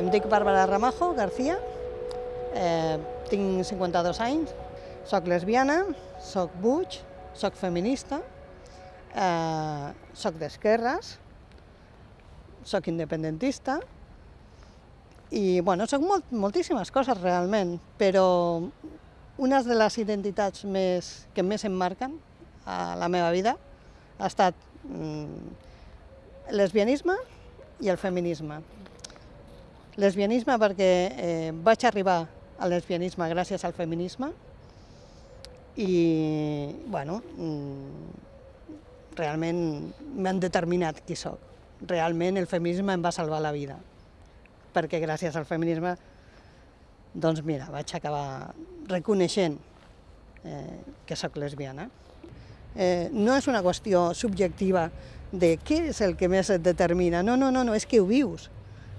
Em dic Bàrbara Ramajo García, eh, tinc 52 anys, sóc lesbiana, sóc buig, sóc feminista, eh, sóc d'esquerres, sóc independentista i bueno, sóc molt, moltíssimes coses realment, però una de les identitats més, que més em marquen a la meva vida ha estat mm, lesbianisme i el feminisme. Lesbianisme perquè eh, vaig arribar al lesbianisme gràcies al feminisme i, bueno, mm, realment m'han determinat qui sóc. Realment el feminisme em va salvar la vida, perquè gràcies al feminisme, doncs mira, vaig acabar reconeixent eh, que sóc lesbiana. Eh, no és una qüestió subjectiva de què és el que més et determina, no, no, no, no és que ho vius.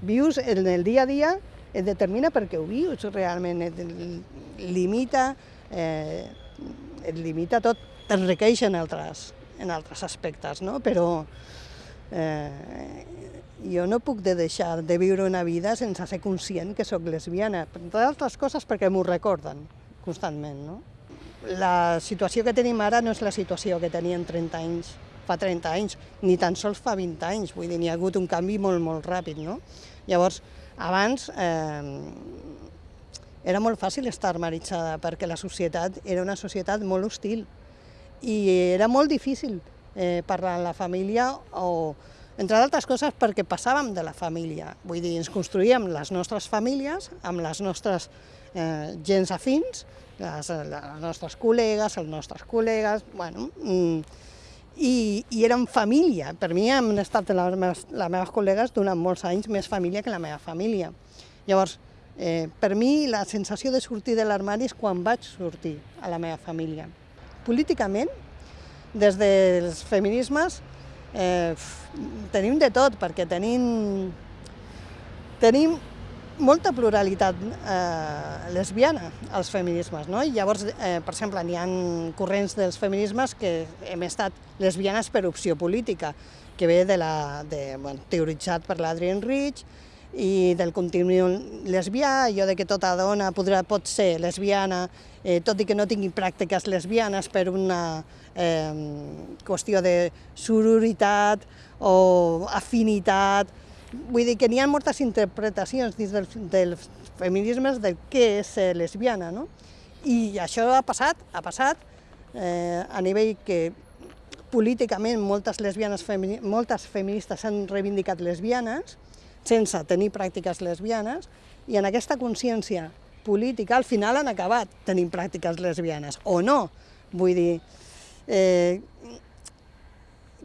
Vius en el dia a dia, et determina perquè ho vius realment, et limita, eh, et limita tot, t'enriqueix en altres, en altres aspectes, no? però eh, jo no puc de deixar de viure una vida sense ser conscient que sóc lesbiana, entre altres coses perquè m'ho recorden constantment. No? La situació que tenim ara no és la situació que tenien 30 anys, fa 30 anys, ni tan sols fa 20 anys, vull dir, n'hi ha hagut un canvi molt, molt ràpid, no? Llavors, abans eh, era molt fàcil estar armaritzada perquè la societat era una societat molt hostil i era molt difícil eh, parlar amb la família o, entre d'altres coses, perquè passàvem de la família. Vull dir, ens construïem les nostres famílies amb les nostres eh, gens afins, les, les nostres col·legues, els nostres col·legues, bueno, mm, i, i érem família. Per mi han estat les meves, les meves col·legues durant molts anys més família que la meva família. Llavors, eh, per mi la sensació de sortir de l'armari és quan vaig sortir a la meva família. Políticament, des dels feminismes, eh, tenim de tot, perquè tenim, tenim molta pluralitat eh, lesbiana als feminismes, no? I llavors, eh, per exemple, n'hi ha corrents dels feminismes que hem estat lesbianes per opció política, que ve de la, de, bueno, teoritzat per l'Adrienne Rich, i del continu lesbià, allò de que tota dona podrà, pot ser lesbiana, eh, tot i que no tingui pràctiques lesbianes per una eh, qüestió de sororitat o afinitat. Vull dir que n'hi ha moltes interpretacions dins del, dels feminismes del què és ser lesbiana, no? I això ha passat, ha passat eh, a nivell que políticament moltes lesbianes, moltes feministes s'han reivindicat lesbianes, sense tenir pràctiques lesbianes, i en aquesta consciència política al final han acabat tenint pràctiques lesbianes, o no. Vull dir, eh,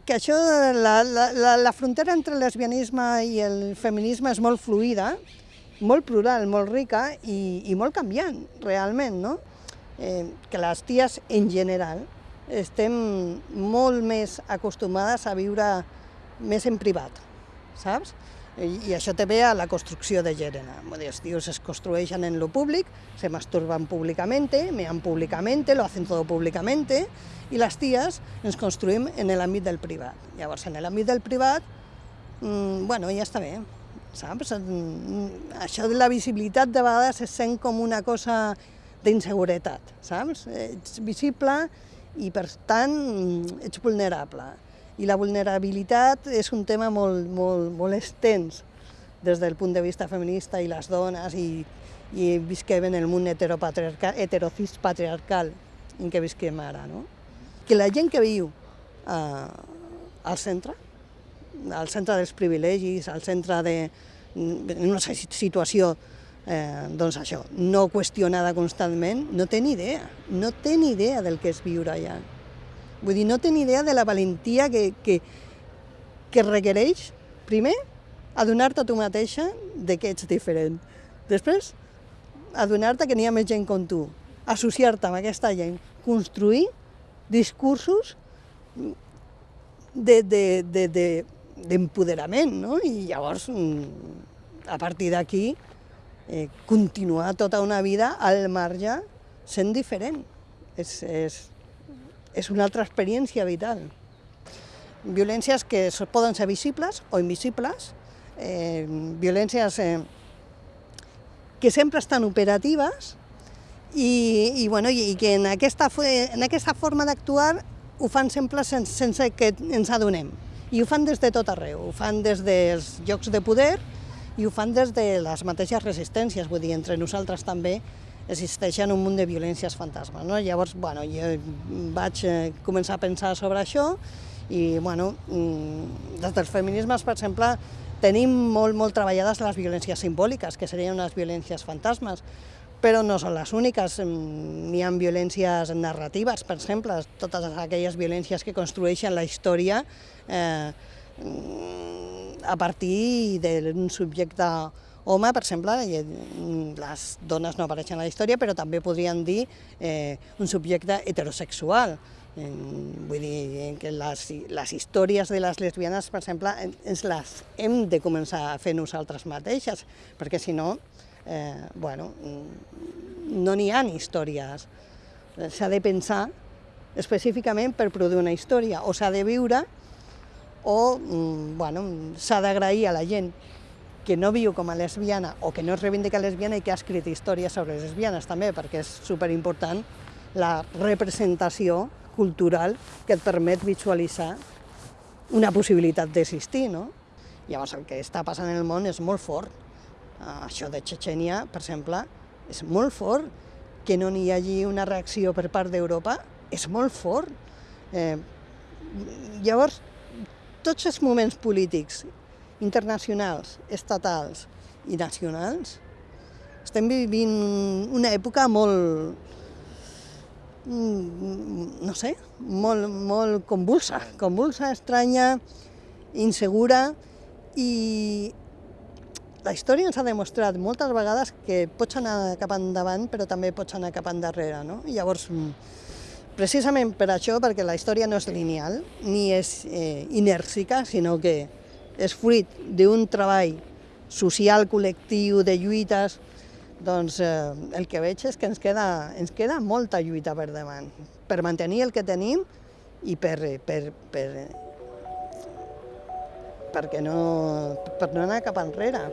que això, la, la, la frontera entre el lesbianisme i el feminisme és molt fluida, molt plural, molt rica i, i molt canviant, realment, no? Eh, que les ties, en general, estem molt més acostumades a viure més en privat, saps? I, això té ve a la construcció de gènere. Els tios es construeixen en lo públic, se masturban públicamente, mean públicamente, lo hacen todo públicamente, i les ties ens construïm en l'àmbit del privat. Llavors, en l'àmbit del privat, mmm, bueno, ja està bé, saps? Mm, això de la visibilitat de vegades es sent com una cosa d'inseguretat, saps? Ets visible i, per tant, ets vulnerable i la vulnerabilitat és un tema molt, molt, molt extens des del punt de vista feminista i les dones i, i visquem en el món heterocis patriarcal en què visquem ara. No? Que la gent que viu eh, al centre, al centre dels privilegis, al centre de, en una situació eh, doncs això, no qüestionada constantment, no té ni idea, no té ni idea del que és viure allà. Vull dir, no tenir idea de la valentia que, que, que requereix, primer, adonar-te a tu mateixa de que ets diferent. Després, adonar-te que n'hi ha més gent com tu, associar-te amb aquesta gent, construir discursos d'empoderament, de, de, de, no? I llavors, mm, a partir d'aquí, eh, continuar tota una vida al marge sent diferent. És, és, és una altra experiència vital. Violències que poden ser visibles o invisibles, eh, violències eh, que sempre estan operatives i, i, bueno, i, que en aquesta, en aquesta forma d'actuar ho fan sempre sense, sense que ens adonem. I ho fan des de tot arreu, ho fan des dels llocs de poder i ho fan des de les mateixes resistències, vull dir, entre nosaltres també existeixen un munt de violències fantasmes. No? Llavors, bueno, jo vaig eh, començar a pensar sobre això i, bueno, mm, des dels feminismes, per exemple, tenim molt, molt treballades les violències simbòliques, que serien unes violències fantasmes, però no són les úniques. N'hi ha violències narratives, per exemple, totes aquelles violències que construeixen la història eh, a partir d'un subjecte home, per exemple, les dones no apareixen a la història, però també podrien dir eh, un subjecte heterosexual. Vull dir que les, les històries de les lesbianes, per exemple, ens les hem de començar a fer nosaltres mateixes, perquè si no, eh, bueno, no n'hi ha històries. S'ha de pensar específicament per produir una història, o s'ha de viure, o mm, bueno, s'ha d'agrair a la gent que no viu com a lesbiana o que no es reivindica lesbiana i que ha escrit històries sobre lesbianes també, perquè és superimportant la representació cultural que et permet visualitzar una possibilitat d'existir, no? Llavors, el que està passant en el món és molt fort. Uh, això de Chechenia, per exemple, és molt fort. Que no n'hi hagi una reacció per part d'Europa és molt fort. Eh, llavors, tots els moments polítics, internacionals, estatals i nacionals, estem vivint una època molt, Mm, no sé, molt, molt convulsa, convulsa, estranya, insegura, i la història ens ha demostrat moltes vegades que pots anar cap endavant, però també pots anar cap endarrere, no? I llavors, precisament per això, perquè la història no és lineal, ni és eh, inèrcica, sinó que és fruit d'un treball social, col·lectiu, de lluites, doncs eh, el que veig és que ens queda, ens queda molta lluita per davant, per mantenir el que tenim i per, per, per, perquè no, per no anar cap enrere.